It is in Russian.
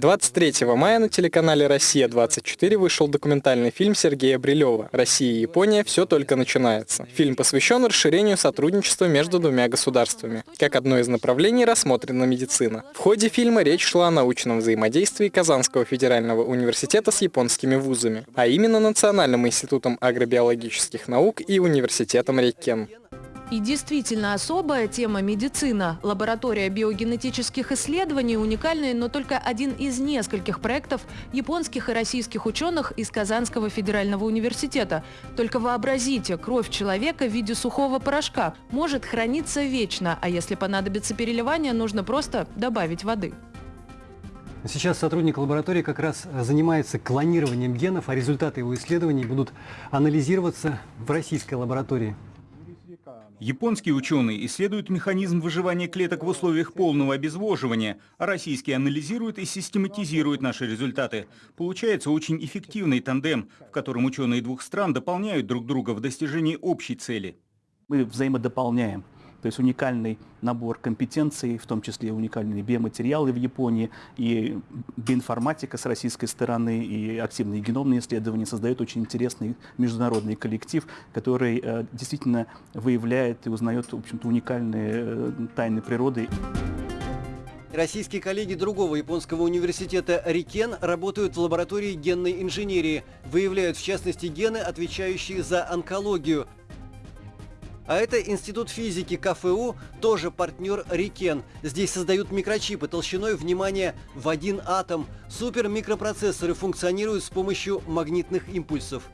23 мая на телеканале «Россия-24» вышел документальный фильм Сергея Брилева «Россия и Япония. Все только начинается». Фильм посвящен расширению сотрудничества между двумя государствами. Как одно из направлений рассмотрена медицина. В ходе фильма речь шла о научном взаимодействии Казанского федерального университета с японскими вузами, а именно Национальным институтом агробиологических наук и университетом Рейкен. И действительно особая тема медицина. Лаборатория биогенетических исследований уникальная, но только один из нескольких проектов японских и российских ученых из Казанского федерального университета. Только вообразите, кровь человека в виде сухого порошка может храниться вечно, а если понадобится переливание, нужно просто добавить воды. Сейчас сотрудник лаборатории как раз занимается клонированием генов, а результаты его исследований будут анализироваться в российской лаборатории. Японские ученые исследуют механизм выживания клеток в условиях полного обезвоживания, а российские анализируют и систематизируют наши результаты. Получается очень эффективный тандем, в котором ученые двух стран дополняют друг друга в достижении общей цели. Мы взаимодополняем то есть уникальный набор компетенций, в том числе уникальные биоматериалы в Японии, и биоинформатика с российской стороны, и активные геномные исследования создают очень интересный международный коллектив, который э, действительно выявляет и узнает, в общем-то, уникальные э, тайны природы. Российские коллеги другого японского университета Рикен работают в лаборатории генной инженерии, выявляют в частности гены, отвечающие за онкологию. А это Институт физики КФУ, тоже партнер Рикен. Здесь создают микрочипы толщиной, внимание, в один атом. Супермикропроцессоры функционируют с помощью магнитных импульсов.